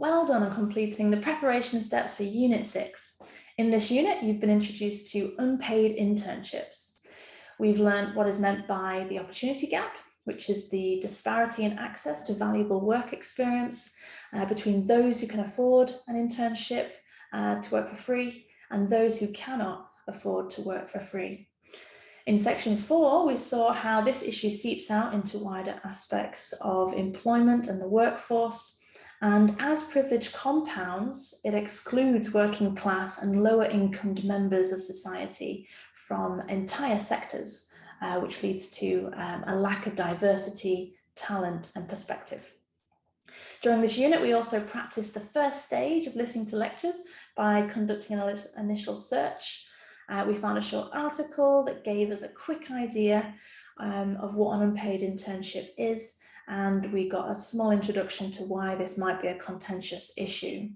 Well done on completing the preparation steps for Unit 6. In this unit, you've been introduced to unpaid internships. We've learned what is meant by the opportunity gap, which is the disparity in access to valuable work experience uh, between those who can afford an internship uh, to work for free and those who cannot afford to work for free. In section four, we saw how this issue seeps out into wider aspects of employment and the workforce, and as privilege compounds, it excludes working class and lower income members of society from entire sectors, uh, which leads to um, a lack of diversity, talent and perspective. During this unit, we also practiced the first stage of listening to lectures by conducting an initial search. Uh, we found a short article that gave us a quick idea um, of what an unpaid internship is and we got a small introduction to why this might be a contentious issue.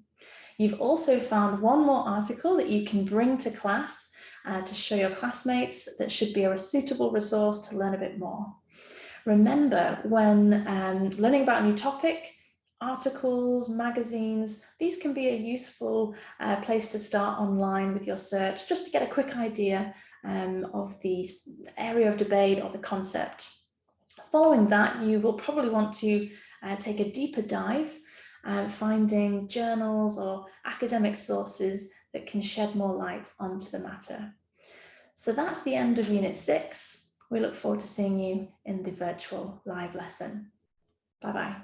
You've also found one more article that you can bring to class uh, to show your classmates that should be a suitable resource to learn a bit more. Remember, when um, learning about a new topic, articles, magazines, these can be a useful uh, place to start online with your search, just to get a quick idea um, of the area of debate or the concept. Following that, you will probably want to uh, take a deeper dive, uh, finding journals or academic sources that can shed more light onto the matter. So that's the end of Unit 6. We look forward to seeing you in the virtual live lesson. Bye-bye.